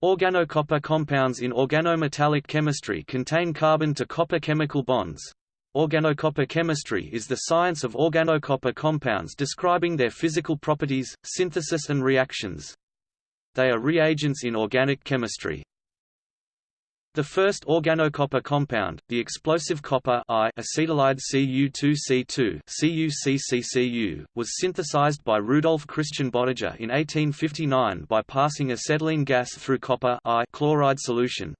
Organocopper compounds in organometallic chemistry contain carbon to copper chemical bonds. Organocopper chemistry is the science of organocopper compounds describing their physical properties, synthesis and reactions. They are reagents in organic chemistry. The first organocopper compound, the explosive copper I acetylide Cu2C2 CuCCCU, was synthesized by Rudolf Christian Bottger in 1859 by passing acetylene gas through copper I chloride solution.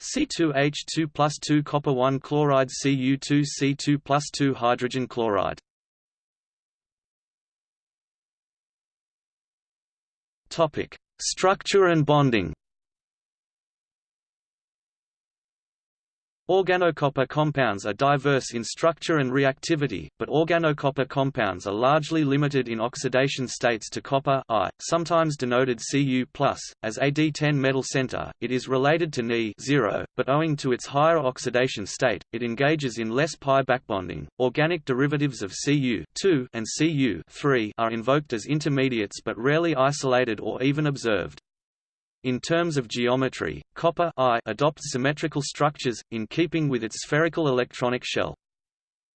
C2H2 plus 2 copper 1 chloride Cu2C2 plus 2 hydrogen chloride. Structure and bonding. Organocopper compounds are diverse in structure and reactivity, but organocopper compounds are largely limited in oxidation states to copper I, sometimes denoted Cu+. As a D10 metal center, it is related to Ni but owing to its higher oxidation state, it engages in less pi backbonding. Organic derivatives of Cu and Cu are invoked as intermediates but rarely isolated or even observed. In terms of geometry, copper I adopts symmetrical structures, in keeping with its spherical electronic shell.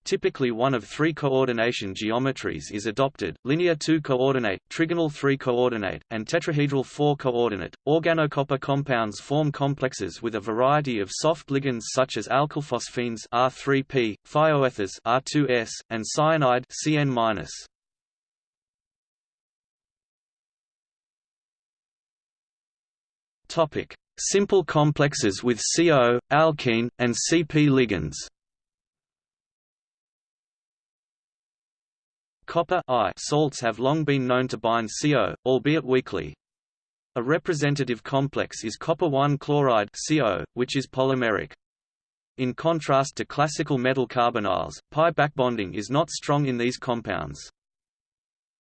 Typically one of three coordination geometries is adopted, linear 2-coordinate, trigonal 3-coordinate, and tetrahedral 4-coordinate. Organocopper compounds form complexes with a variety of soft ligands such as alkylphosphines R3P, thioethers R2S, and cyanide CN-. Topic: Simple complexes with CO, alkene, and CP ligands. Copper I salts have long been known to bind CO, albeit weakly. A representative complex is copper 1 chloride CO, which is polymeric. In contrast to classical metal carbonyls, pi backbonding is not strong in these compounds.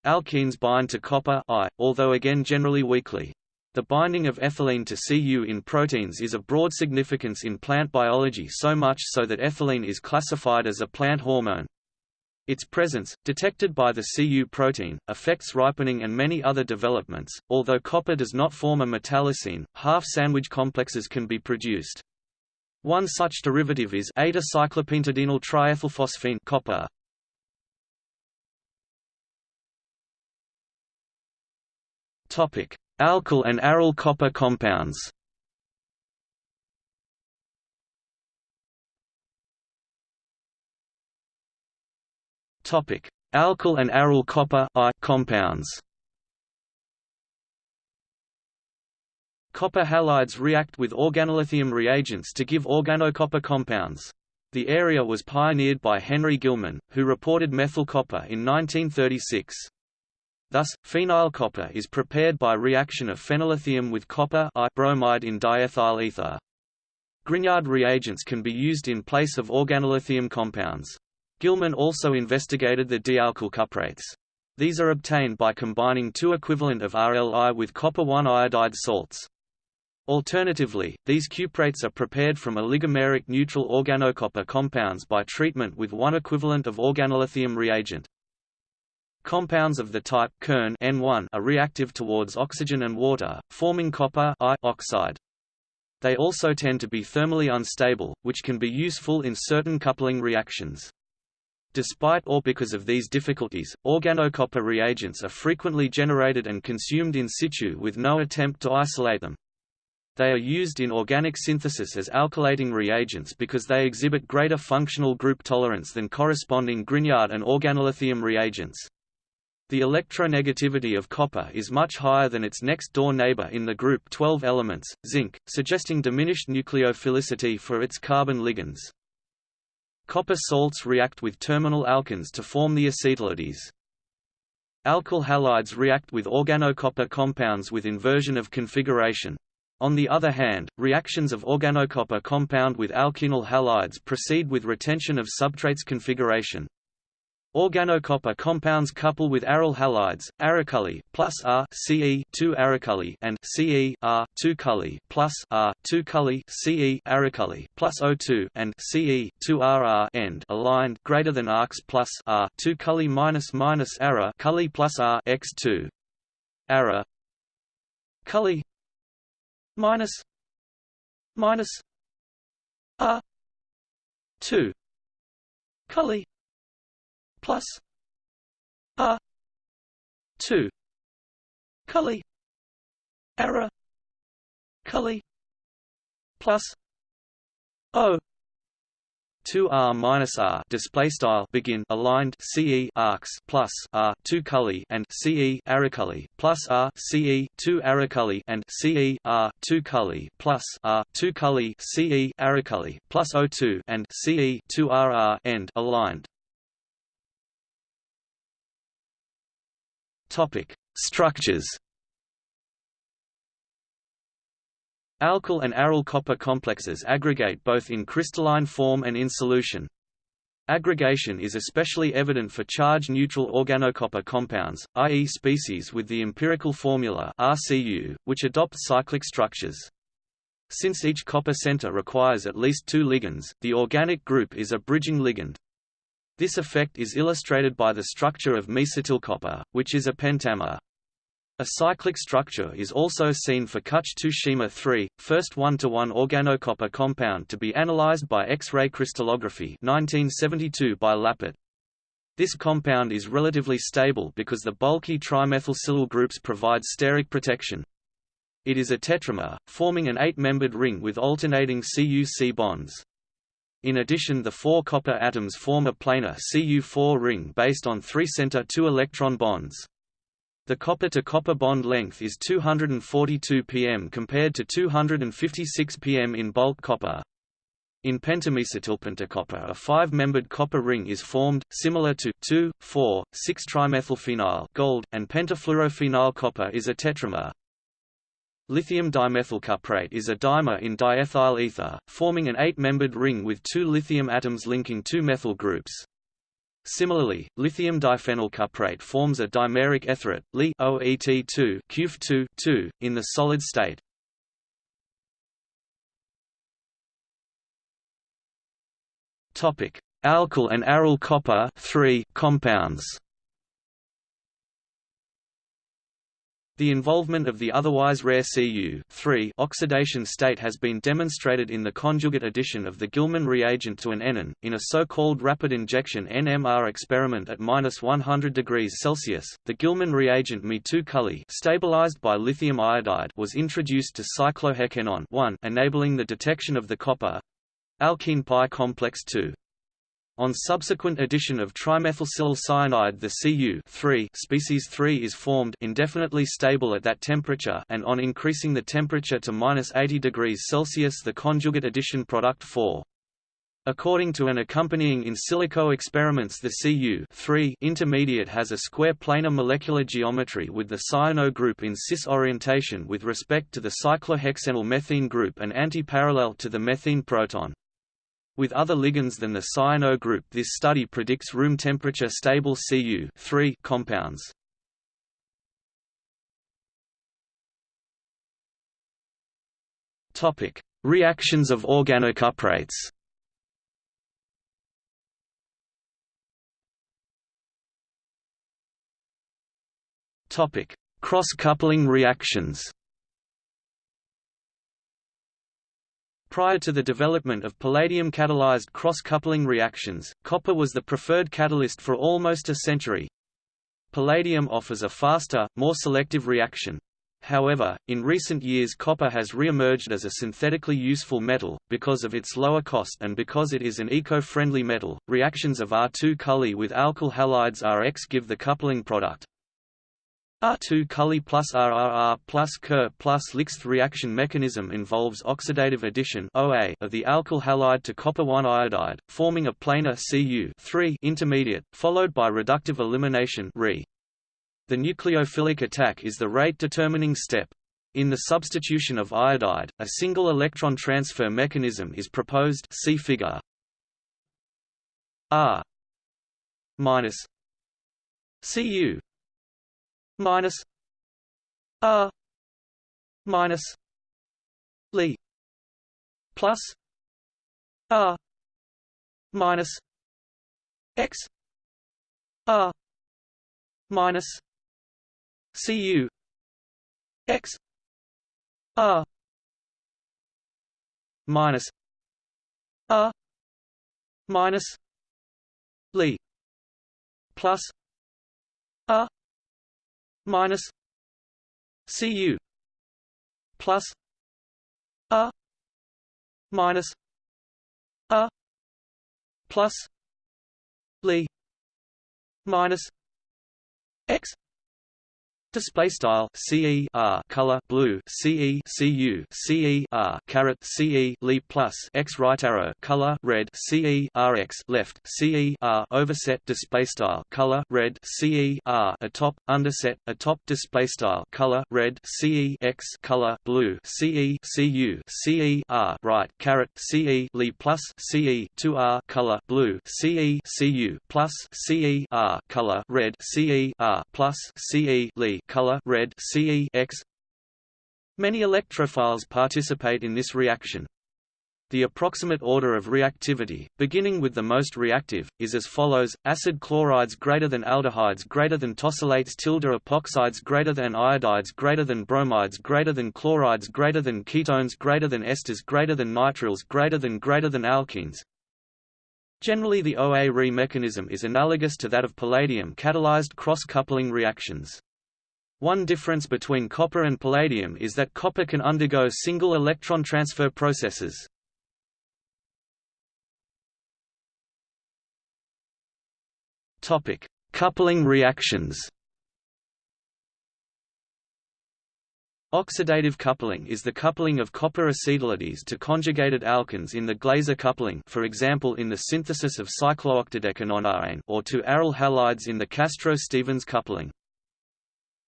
Alkenes bind to copper I, although again generally weakly. The binding of ethylene to Cu in proteins is of broad significance in plant biology so much so that ethylene is classified as a plant hormone. Its presence, detected by the Cu protein, affects ripening and many other developments. Although copper does not form a metallocene, half-sandwich complexes can be produced. One such derivative is eta-cyclopentadienyl triethylphosphine copper. Topic: Alkyl and aryl copper compounds Topic: Alkyl and aryl copper I compounds. Copper halides react with organolithium reagents to give organocopper compounds. The area was pioneered by Henry Gilman, who reported methyl copper in 1936. Thus, phenyl copper is prepared by reaction of phenyllithium with copper bromide in diethyl ether. Grignard reagents can be used in place of organolithium compounds. Gilman also investigated the dialkyl cuprates. These are obtained by combining two equivalent of RLI with copper 1 iodide salts. Alternatively, these cuprates are prepared from oligomeric neutral organocopper compounds by treatment with one equivalent of organolithium reagent. Compounds of the type Kern N1 are reactive towards oxygen and water, forming copper I oxide. They also tend to be thermally unstable, which can be useful in certain coupling reactions. Despite or because of these difficulties, organocopper reagents are frequently generated and consumed in situ with no attempt to isolate them. They are used in organic synthesis as alkylating reagents because they exhibit greater functional group tolerance than corresponding Grignard and organolithium reagents. The electronegativity of copper is much higher than its next-door neighbor in the group 12 elements, zinc, suggesting diminished nucleophilicity for its carbon ligands. Copper salts react with terminal alkenes to form the acetylides. Alkyl halides react with organocopper compounds with inversion of configuration. On the other hand, reactions of organocopper compound with alkenyl halides proceed with retention of substrates configuration. Organocopper compounds couple with aryl halides, arycully plus R Ce 2 arycully and Ce R 2 cully plus R 2 cully Ce arycully plus O2 and Ce 2 RR end aligned greater than arcs plus R 2 cully minus minus ara cully plus R x 2 ara. Cully minus. Minus. R. Two. Cully plus R two. Cully. Error. Cully. Plus O. 2 r minus r. Display style. Begin. Aligned. Ce arcs. Plus r. 2 cully and ce aracully plus r. Ce 2 aracully and ce r. 2 cully. Plus r. 2 cully. Ce aracully plus o2 and ce 2 rr end. Aligned. Topic structures. Alkyl and aryl copper complexes aggregate both in crystalline form and in solution. Aggregation is especially evident for charge-neutral organocopper compounds, i.e. species with the empirical formula RCU, which adopt cyclic structures. Since each copper center requires at least two ligands, the organic group is a bridging ligand. This effect is illustrated by the structure of mesitylcopper, which is a pentamer. A cyclic structure is also seen for Kuch-2 3, first one-to-one organocopper compound to be analyzed by X-ray crystallography 1972 by. This compound is relatively stable because the bulky trimethylsilyl groups provide steric protection. It is a tetramer, forming an eight-membered ring with alternating Cu-C bonds. In addition the four copper atoms form a planar Cu4 ring based on three center two-electron bonds. The copper-to-copper -copper bond length is 242 pm compared to 256 pm in bulk copper. In pentamesitylpentacopper a five-membered copper ring is formed, similar to 2,4,6-trimethylphenyl gold, and pentafluorophenyl copper is a tetramer. Lithium dimethylcuprate is a dimer in diethyl ether, forming an eight-membered ring with two lithium atoms linking two methyl groups. Similarly, lithium diphenyl cuprate forms a dimeric etherate, Li OET2 CuF2 2, in the solid state. Topic: Alkyl and aryl copper 3 compounds. The involvement of the otherwise rare Cu oxidation state has been demonstrated in the conjugate addition of the Gilman reagent to an enone, in a so-called rapid injection NMR experiment at minus 100 degrees Celsius. The Gilman reagent Me2 stabilized by lithium iodide was introduced to cyclohexenone 1, enabling the detection of the copper alkene pi complex 2. On subsequent addition of trimethylsilyl cyanide the Cu species 3 is formed indefinitely stable at that temperature and on increasing the temperature to minus 80 degrees Celsius the conjugate addition product 4. According to an accompanying in silico experiments the Cu intermediate has a square planar molecular geometry with the cyano group in cis orientation with respect to the cyclohexenyl group and antiparallel to the methine proton. With other ligands than the cyano group this study predicts room temperature stable Cu compounds. Topic: Reactions of organocuprates. Topic: Cross-coupling reactions. Prior to the development of palladium-catalyzed cross-coupling reactions, copper was the preferred catalyst for almost a century. Palladium offers a faster, more selective reaction. However, in recent years copper has re-emerged as a synthetically useful metal, because of its lower cost and because it is an eco-friendly metal. Reactions of R2 Cully with alkyl halides Rx give the coupling product, R2 Cully plus RRR plus Ker plus Lixth reaction mechanism involves oxidative addition OA of the alkyl halide to copper-1 iodide, forming a planar Cu intermediate, followed by reductive elimination Re. The nucleophilic attack is the rate-determining step. In the substitution of iodide, a single electron transfer mechanism is proposed see figure. R minus Cu minus R minus Li plus R minus X R minus Cu X R minus A minus Li plus A minus Cu plus A minus A plus Li minus X Display style CE color blue CE CU CE R caret CE Li plus X right arrow color red CE RX left CE R overset display style color red CE R atop underset atop display style color red CE X color blue CE CU CE R right caret CE Li plus CE 2 R color blue CE CU plus CE R color red CE R plus CE Li color red CE X. Many electrophiles participate in this reaction. The approximate order of reactivity, beginning with the most reactive, is as follows: acid chlorides greater than aldehydes greater than tosylates tilde epoxides greater than iodides greater than bromides greater than chlorides greater than ketones greater than esters greater than nitriles greater than greater than alkenes. Generally the OA-Re mechanism is analogous to that of palladium catalyzed cross-coupling reactions. One difference between copper and palladium is that copper can undergo single electron transfer processes. Topic: Coupling reactions. Oxidative coupling is the coupling of copper acetylides to conjugated alkenes in the Glaser coupling for example in the synthesis of cyclooctadecanone or to aryl halides in the Castro-Stephens coupling.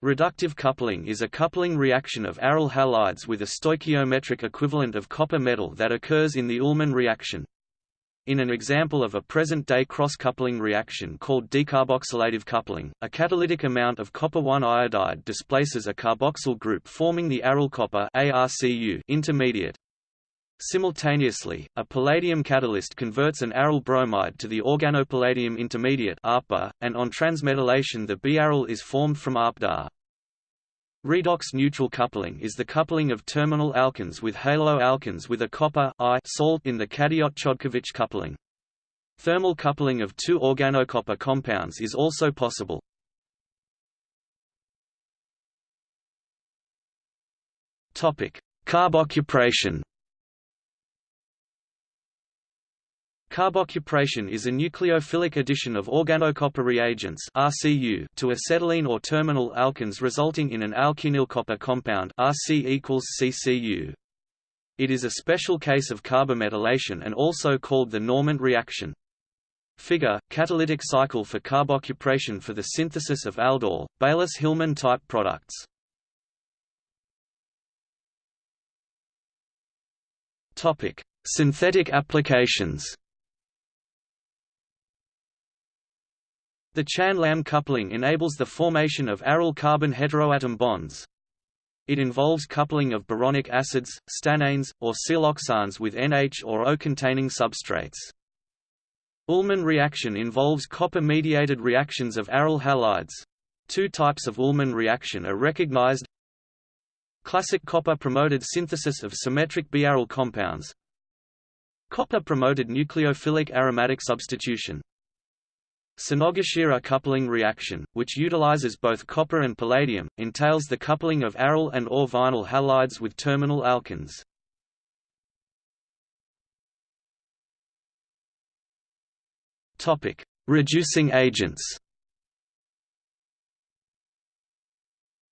Reductive coupling is a coupling reaction of aryl halides with a stoichiometric equivalent of copper metal that occurs in the Ullmann reaction. In an example of a present-day cross-coupling reaction called decarboxylative coupling, a catalytic amount of copper-1 iodide displaces a carboxyl group forming the aryl copper intermediate. Simultaneously, a palladium catalyst converts an aryl bromide to the organopalladium intermediate ARPA, and on transmetallation the biaryl is formed from ARPDA. Redox neutral coupling is the coupling of terminal alkenes with haloalkenes with a copper I salt in the Cadiot-Chodkiewicz coupling. Thermal coupling of two organocopper compounds is also possible. Topic: Carbocupration is a nucleophilic addition of organocopper reagents RCU to acetylene or terminal alkenes resulting in an alkenyl copper compound RC CCU. It is a special case of carbometallation and also called the Normant reaction. Figure, catalytic cycle for carbocupration for the synthesis of aldol, Baylis-Hillman type products. Topic: Synthetic applications. The Chan-Lam coupling enables the formation of aryl carbon heteroatom bonds. It involves coupling of boronic acids, stannanes, or siloxanes with NH or O-containing substrates. Ullmann reaction involves copper-mediated reactions of aryl halides. Two types of Ullmann reaction are recognized Classic copper-promoted synthesis of symmetric biaryl compounds Copper-promoted nucleophilic aromatic substitution Sonogashira coupling reaction, which utilizes both copper and palladium, entails the coupling of aryl and or vinyl halides with terminal alkenes. Topic: Reducing agents.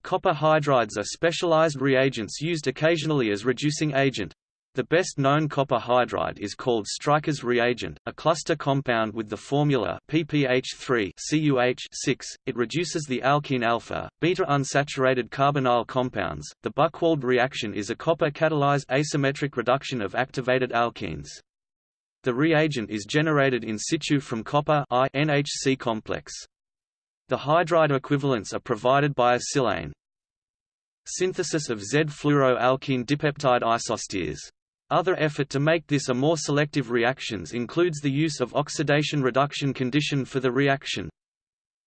Copper hydrides are specialized reagents used occasionally as reducing agent, the best known copper hydride is called Stryker's reagent, a cluster compound with the formula ppH3 CuH6. It reduces the alkene alpha, beta unsaturated carbonyl compounds. The Buchwald reaction is a copper catalyzed asymmetric reduction of activated alkenes. The reagent is generated in situ from copper I NHC complex. The hydride equivalents are provided by a silane. Synthesis of Z-fluoroalkene dipeptide isosteres other effort to make this a more selective reactions includes the use of oxidation reduction condition for the reaction.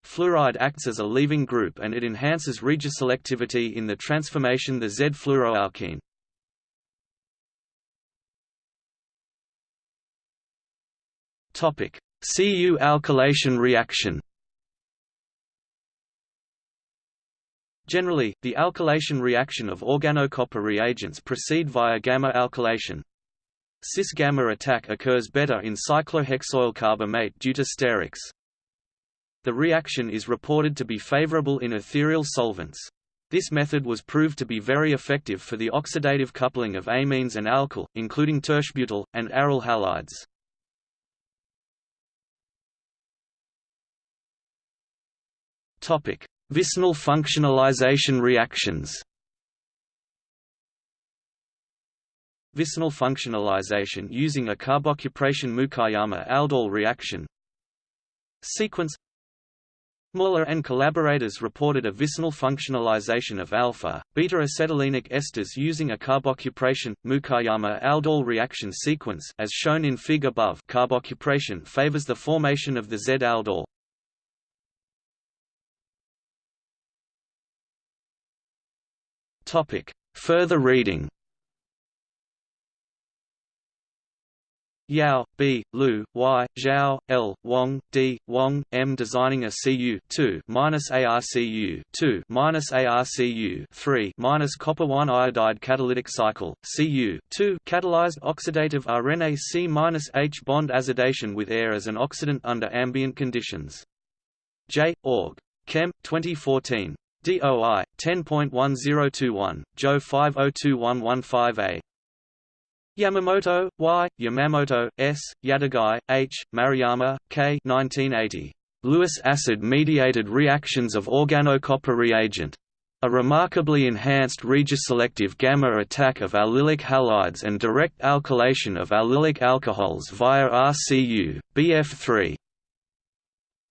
Fluoride acts as a leaving group and it enhances regioselectivity in the transformation the Z-fluoroalkene. Cu alkylation reaction Generally, the alkylation reaction of organocopper reagents proceed via gamma alkylation. Cis-gamma attack occurs better in cyclohexyl carbamate due to sterics. The reaction is reported to be favorable in ethereal solvents. This method was proved to be very effective for the oxidative coupling of amines and alkyl, including tertiary and aryl halides. Topic: Vicinal functionalization reactions. Vicinal functionalization using a carbocupration Mukaiyama aldol reaction. Sequence Muller and collaborators reported a vicinal functionalization of alpha, beta-acetylenic esters using a carbocupration, Mukaiyama aldol reaction sequence as shown in Fig above carbocupration favors the formation of the Z-aldol. Topic. Further reading Yao, B, Lu, Y, Zhao, L, Wang, D, Wang, M. Designing a Cu 2 minus ARCU 2 minus ARCU 3 minus copper 1 iodide catalytic cycle Cu 2 catalyzed oxidative RNA C minus H bond azidation with air as an oxidant under ambient conditions. J. Org. Chem. 2014. DOI 10.1021, JO 502115A. Yamamoto, Y, Yamamoto, S, Yatagai, H, Maruyama, K. 1980. Lewis acid-mediated reactions of organocopper reagent. A remarkably enhanced regioselective gamma attack of allylic halides and direct alkylation of allylic alcohols via RCU, BF3.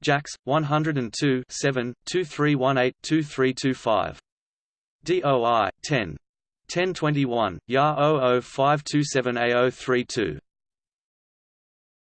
JACS 102 7 2318 2325. DOI 10 1021 YA 005278 32